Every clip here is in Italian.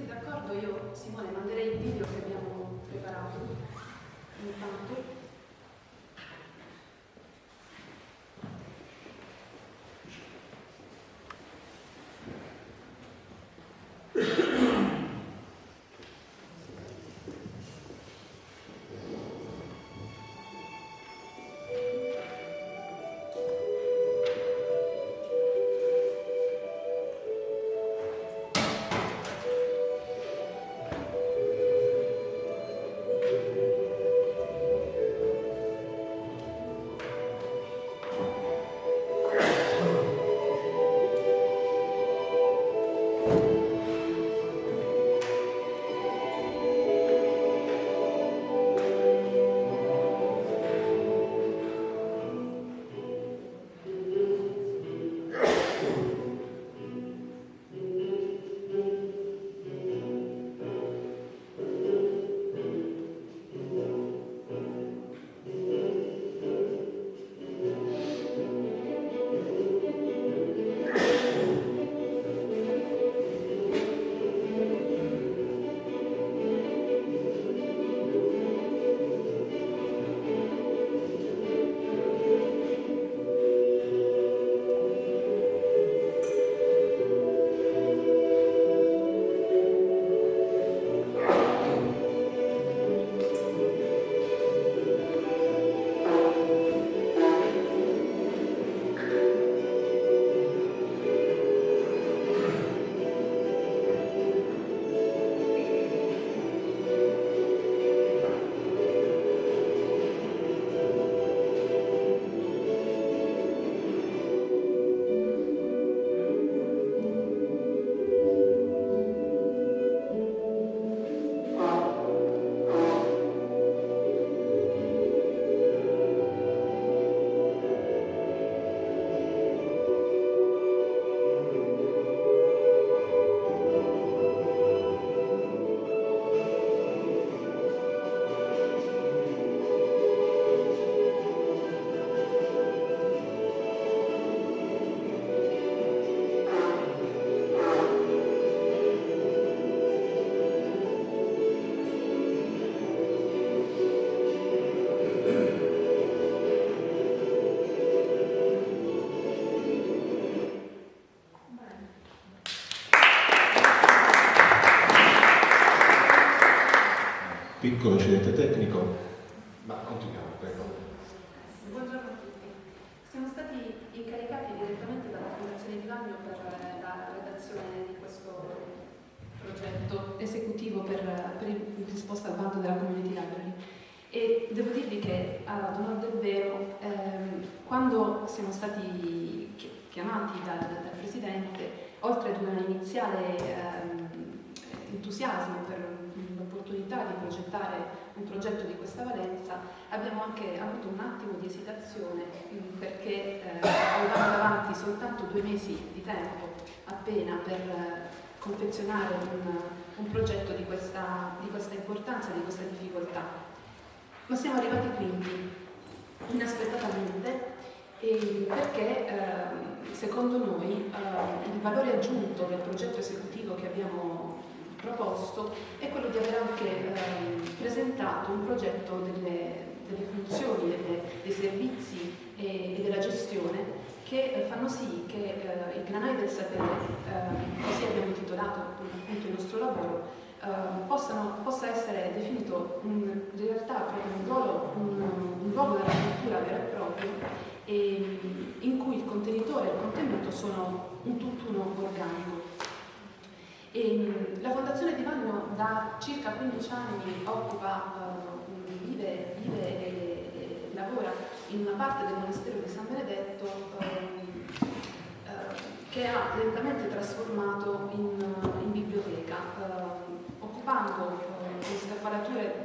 siete d'accordo io, Simone, manderei il video che abbiamo preparato. Intanto. Piccolo incidente tecnico, ma continuiamo, prego. Buongiorno a tutti. Siamo stati incaricati direttamente dalla Fondazione di Vagno per la redazione di questo progetto esecutivo per, per il risposta al bando della Community Library. E devo dirvi che, ad onore del vero, ehm, quando siamo stati chiamati dal, dal Presidente, oltre ad un iniziale ehm, entusiasmo per l'opportunità di progettare un progetto di questa valenza, abbiamo anche avuto un attimo di esitazione mm, perché eh, avevamo davanti soltanto due mesi di tempo appena per eh, confezionare un, un progetto di questa, di questa importanza, di questa difficoltà. Ma siamo arrivati quindi inaspettatamente perché eh, secondo noi eh, il valore aggiunto del progetto esecutivo che abbiamo proposto è quello di aver anche ehm, presentato un progetto delle, delle funzioni, delle, dei servizi e, e, della gestione che eh, fanno sì che eh, il granaio del sapere, eh, così abbiamo intitolato appunto il nostro lavoro, ehm, possano, possa essere definito un, in realtà proprio un ruolo, un, un ruolo della cultura vero e proprio e, in cui il contenitore e il contenuto sono un tutt'uno organico. E, mm, la Fondazione di Vagno da circa 15 anni occupa, uh, vive, vive e, e, lavora in una parte del monastero di San Benedetto um, uh, che ha lentamente trasformato in, in biblioteca, uh, occupando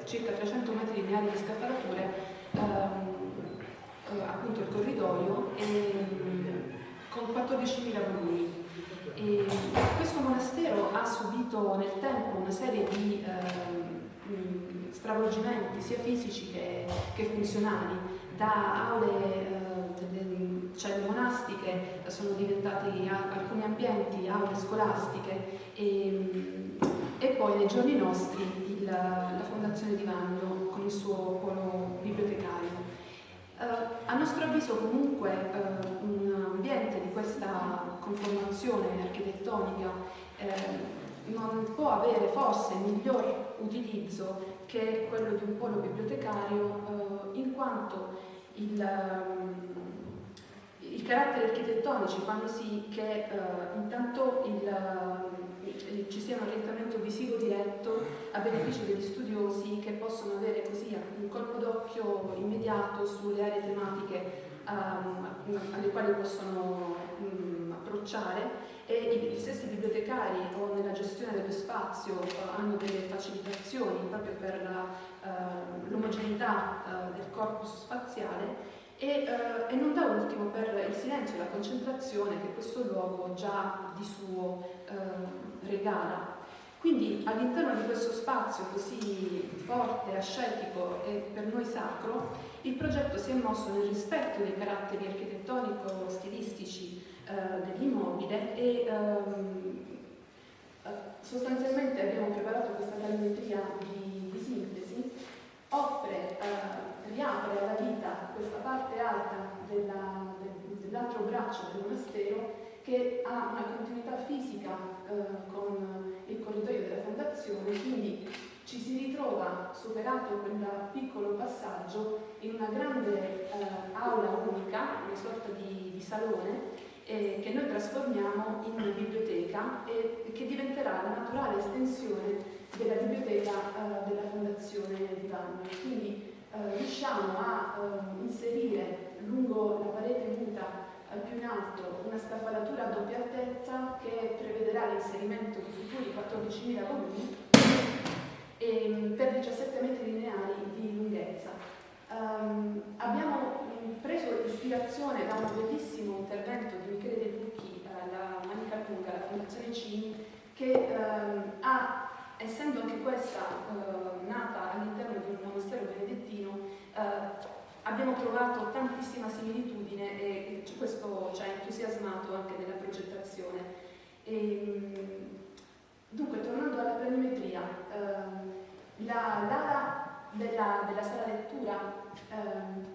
circa 300 metri lineari di scaffalature, um, appunto il corridoio, e, um, con 14.000 volumi. E questo monastero ha subito nel tempo una serie di eh, stravolgimenti sia fisici che, che funzionali, da aule eh, celle monastiche sono diventati alcuni ambienti, aule scolastiche e e poi nei giorni nostri il, la Fondazione Di Vagno con il suo polo bibliotecario. Uh, a nostro avviso comunque uh, un ambiente di questa conformazione architettonica uh, non può avere forse miglior utilizzo che quello di un polo bibliotecario in quanto il, um, i caratteri architettonici fanno sì che intanto il, ci sia un orientamento visivo diretto a beneficio degli studiosi che possono avere così un colpo d'occhio immediato sulle aree tematiche um, alle quali possono um, approcciare e i, stessi bibliotecari o nella gestione dello spazio uh, hanno delle facilitazioni proprio per uh, l'omogeneità uh, del corpus spaziale e, uh, e, non da ultimo per il silenzio e la concentrazione che questo luogo già di suo uh, regala. Quindi all'interno di questo spazio così forte, ascetico e per noi sacro, il progetto si è mosso nel rispetto dei caratteri architettonico-stilistici uh, dell'immobile e um, sostanzialmente abbiamo preparato questa galleria di, di sintesi, offre riapre alla vita questa parte alta della, dell'altro braccio del monastero che ha una continuità fisica eh, con fondazione, quindi ci si ritrova, superato quel piccolo passaggio, in una grande eh, aula unica, una sorta di, di salone, eh, che noi trasformiamo in biblioteca e che diventerà la naturale estensione della biblioteca eh, della Fondazione di Vanno. Quindi eh, riusciamo a eh, inserire lungo la parete muta eh, più in alto una scaffalatura a doppia altezza che prevederà l'inserimento di futuri 14.000 volumi e, mm, per 17 metri lineari di lunghezza. Um, abbiamo mm, preso ispirazione da un bellissimo intervento di Michele De Lucchi, eh, la Manica Lunga, la Fondazione Cini, che um, ha essendo anche questa eh, nata all'interno di un monastero benedettino, eh, abbiamo trovato tantissima similitudine e questo ci ha entusiasmato anche nella progettazione. E, ehm, dunque, tornando alla planimetria, eh, l'ala della, della, sala lettura ehm,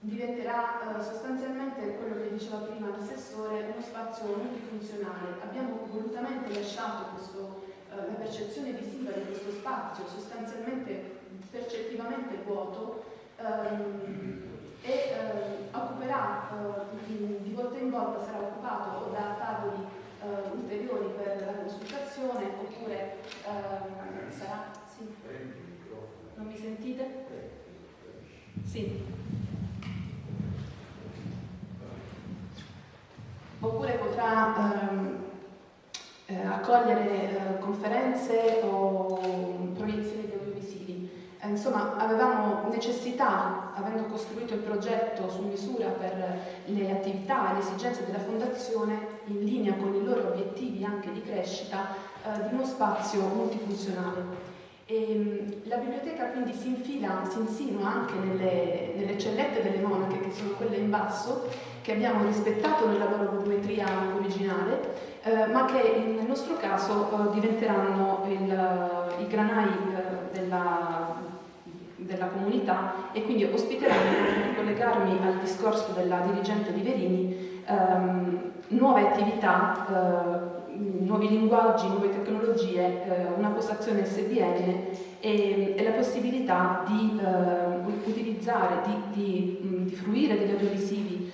diventerà eh, sostanzialmente quello che diceva prima l'assessore, uno spazio multifunzionale. Abbiamo volutamente lasciato questo eh, la percezione visiva di questo spazio sostanzialmente percettivamente vuoto ehm, e eh, occuperà eh, di, volta in volta sarà occupato da tavoli eh, ulteriori per la consultazione oppure ehm, sarà sì. non mi sentite? sì oppure potrà ehm, eh, accogliere eh, conferenze o proiezioni di audiovisivi. Eh, insomma, avevamo necessità, avendo costruito il progetto su misura e le esigenze della Fondazione, in linea con i loro obiettivi anche di crescita, eh, di uno spazio multifunzionale. E, ehm, la biblioteca quindi si infila, si insinua anche nelle, nelle cellette delle monache, che sono quelle in basso, che abbiamo rispettato nella loro volumetria originale, eh, ma che nel nostro caso eh, diventeranno il, i granai eh, della, della, comunità e quindi ospiteranno, per collegarmi al discorso della dirigente di Verini, ehm, nuove attività, eh, nuovi linguaggi, nuove tecnologie, eh, una postazione SDN e, e, la possibilità di utilizzare, di, di, di fruire degli audiovisivi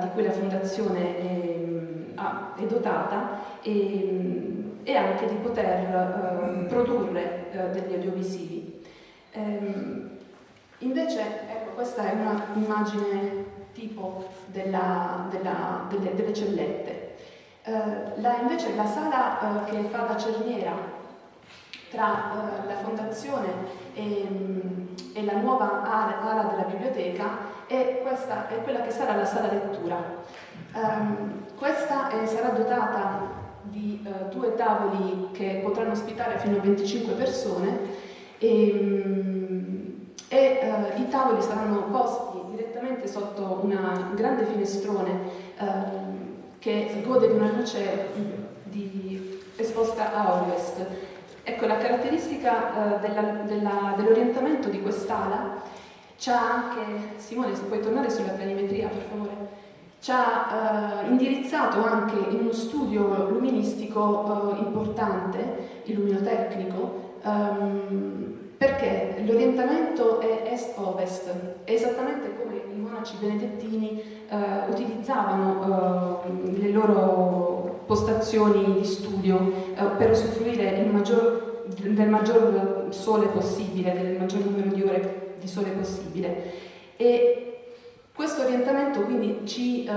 di cui la Fondazione è, è dotata e, e, anche di poter eh, produrre eh, degli audiovisivi. Ehm, invece, ecco, questa è un'immagine tipo della, della, delle, delle, cellette. Eh, la, invece la sala eh, che fa da cerniera tra eh, la fondazione e, e, la nuova ala della biblioteca è, questa, è quella che sarà la sala lettura. Um, questa eh, sarà dotata di eh, due tavoli che potranno ospitare fino a 25 persone e, um, e eh, i tavoli saranno posti direttamente sotto un grande finestrone ehm, che gode di una luce di esposta a ovest. Ecco, la caratteristica eh, dell'orientamento di quest'ala ci ha anche, Simone se puoi tornare sulla planimetria per favore, ci ha eh, indirizzato anche in uno studio luministico eh, importante, illuminotecnico, ehm, perché l'orientamento è est-ovest, è esattamente come i monaci benedettini eh, utilizzavano eh, le loro postazioni di studio eh, per usufruire maggior, del maggior sole possibile, del maggior numero di ore di sole possibile. E questo orientamento quindi ci eh,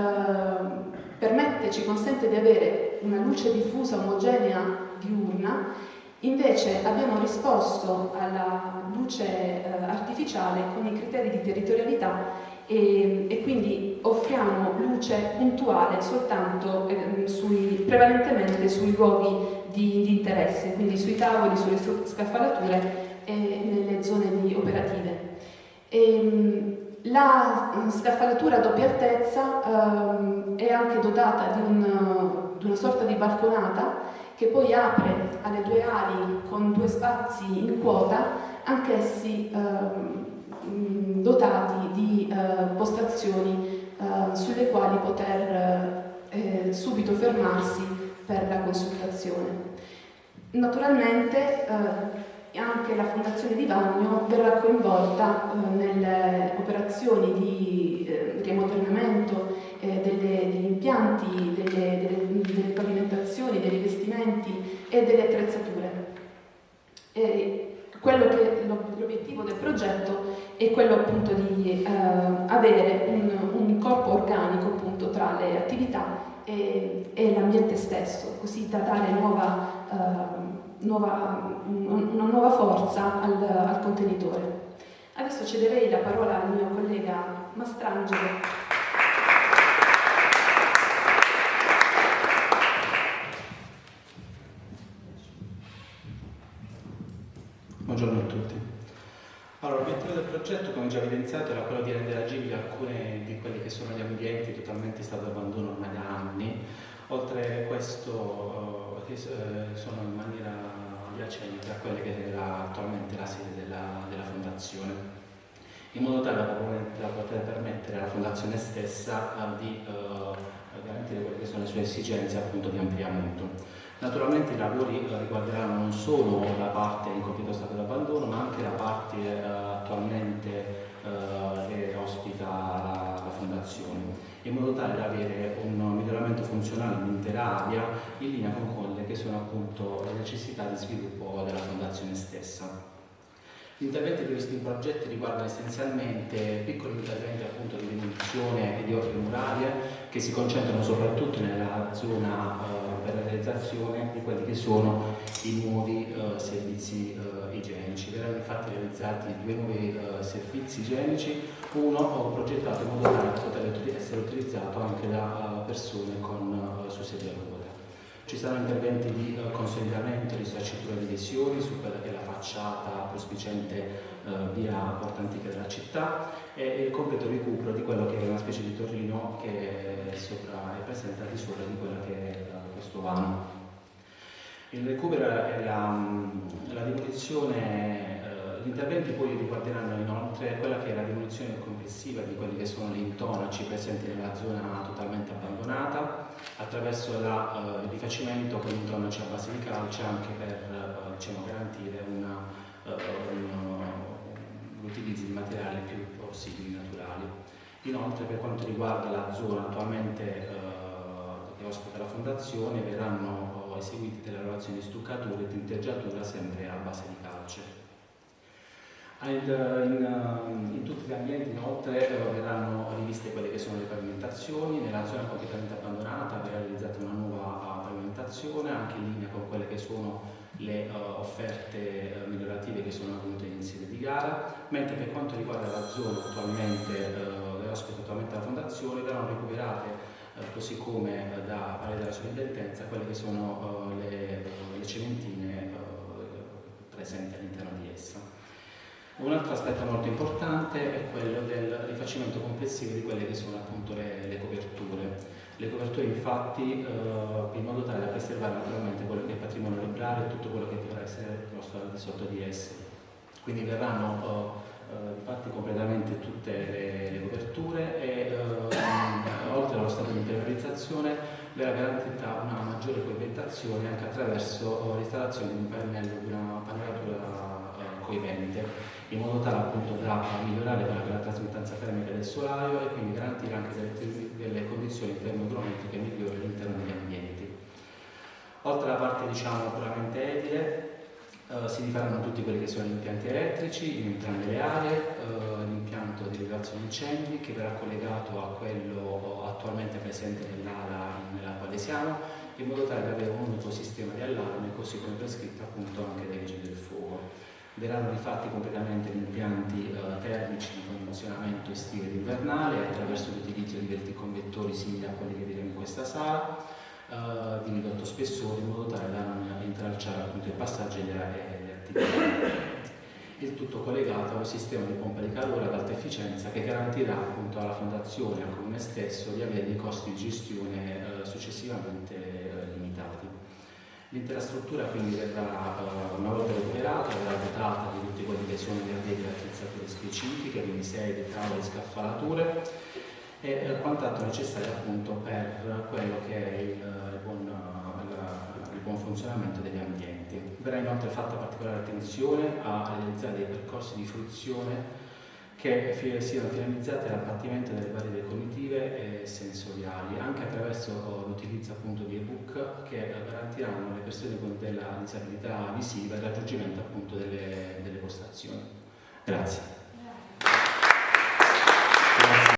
permette, ci consente di avere una luce diffusa omogenea diurna Invece abbiamo risposto alla luce eh, artificiale con i criteri di territorialità e, e quindi offriamo luce puntuale soltanto eh, sui, prevalentemente sui luoghi di, di, interesse, quindi sui tavoli, sulle scaffalature e nelle zone operative. E, ehm, la scaffalatura a doppia altezza ehm, è anche dotata di, un, di una sorta di balconata che poi apre alle due ali con due spazi in quota, anch'essi eh, dotati di eh, postazioni eh, sulle quali poter eh, subito fermarsi per la consultazione. Naturalmente eh, anche la Fondazione di Bagno verrà coinvolta eh, nelle operazioni di eh, riammodernamento eh, delle, degli impianti, delle, delle, delle, pavimentazioni, dei rivestimenti e delle attrezzature. L'obiettivo del progetto è quello appunto di eh, avere un, un, corpo organico appunto tra le attività e, e l'ambiente stesso, così da dare nuova eh, nuova, una nuova forza al, al contenitore. Adesso cederei la parola al mio collega Mastrangelo. Buongiorno a tutti. Allora, l'obiettivo del progetto, come già evidenziato, era quello di rendere agibili alcuni di quelli che sono gli ambienti totalmente in stato di abbandono ormai da anni. Oltre a questo, eh, eh sono in maniera adiacente a quella che era attualmente la sede della, della fondazione, in modo tale da, poter permettere alla fondazione stessa di eh, garantire quelle che sono le sue esigenze appunto di ampliamento. Naturalmente i lavori riguarderanno non solo la parte in completo stato di abbandono, ma anche la parte attualmente che ospita la, la fondazione in modo tale da avere un miglioramento funzionale dell'intera area in linea con quelle che sono appunto le necessità di sviluppo della fondazione stessa. Gli interventi previsti in progetti riguardano essenzialmente piccoli interventi appunto di demolizione e di opere murarie che si concentrano soprattutto nella zona eh, per la realizzazione di quelli che sono i nuovi eh, servizi eh, igienici. Verranno infatti realizzati due nuovi eh, servizi igienici, uno progettato in modo tale da poter essere utilizzato anche da eh, persone con eh, su sedia. Ci saranno interventi di uh, consolidamento, di sacciatura di lesioni su quella che è la facciata prospicente uh, via Porta Antica della città e il completo recupero di quello che è una specie di torrino che è, sopra, è presente al di sopra di quella che è questo vano. Il recupero e la, la demolizione gli interventi poi riguarderanno inoltre quella che è la demolizione complessiva di quelli che sono gli intonaci presenti nella zona totalmente abbandonata attraverso la, uh, il rifacimento con intonaci a base di calce anche per uh, diciamo, garantire l'utilizzo di materiali più possibili naturali. Inoltre per quanto riguarda la zona attualmente che ospita la fondazione verranno eseguite delle lavorazioni di stuccatura e tinteggiatura sempre a base di calce. In, in, in, tutti gli ambienti inoltre eh, verranno riviste quelle che sono le pavimentazioni, nella zona completamente abbandonata verrà realizzata una nuova uh, pavimentazione anche in linea con quelle che sono le uh, offerte uh, migliorative che sono avvenute in sede di gara, mentre per quanto riguarda la zona attualmente uh, ospita attualmente la fondazione verranno recuperate così come da Parete della Sovrintendenza quelle che sono le, le cementine presenti all'interno di essa. Un altro aspetto molto importante è quello del rifacimento complessivo di quelle che sono appunto le, le coperture. Le coperture infatti eh, in modo tale da preservare naturalmente quello che è il patrimonio librario e tutto quello che dovrà essere posto al di sotto di esse. Quindi verranno eh, infatti completamente tutte le, le coperture e eh, oltre allo stato di impermeabilizzazione verrà garantita una maggiore coibentazione anche attraverso l'installazione di un pannello di una pannelatura coibente in modo tale appunto da migliorare quella che è la trasmittanza termica del solaio e quindi garantire anche delle, delle condizioni termoeconomiche migliori all'interno degli ambienti. Oltre alla parte diciamo puramente edile, eh, si rifaranno tutti quelli che sono gli impianti elettrici in entrambe le aree, eh, l'impianto di rilevazione incendi che verrà collegato a quello attualmente presente nell'area nella quale siamo, in modo tale da avere un unico sistema di allarme, così come prescritto appunto anche dai vigili del fuoco. Verranno rifatti completamente gli impianti eh, termici di condizionamento estivo ed invernale attraverso l'utilizzo di verticonvettori simili a quelli che vedremo in questa sala, eh, di ridotto spessore in modo tale da non intralciare appunto il passaggio e le attività. Il tutto collegato a un sistema di pompa di calore ad alta efficienza che garantirà appunto alla fondazione e al comune stesso di avere dei costi di gestione eh, successivamente. L'intera struttura quindi verrà, uh, una volta recuperata, verrà dotata di tutti quelli che sono gli addetti attrezzature specifiche, quindi sedie, tavole, scaffalature e eh, quant'altro necessario appunto per quello che è il, il, buon, il, buon, funzionamento degli ambienti. Verrà inoltre fatta particolare attenzione a realizzare dei percorsi di fruizione che siano finalizzate all'abbattimento delle barriere cognitive e sensoriali, anche attraverso l'utilizzo appunto di ebook che garantiranno alle persone con della disabilità visiva il raggiungimento appunto delle, delle postazioni. Grazie.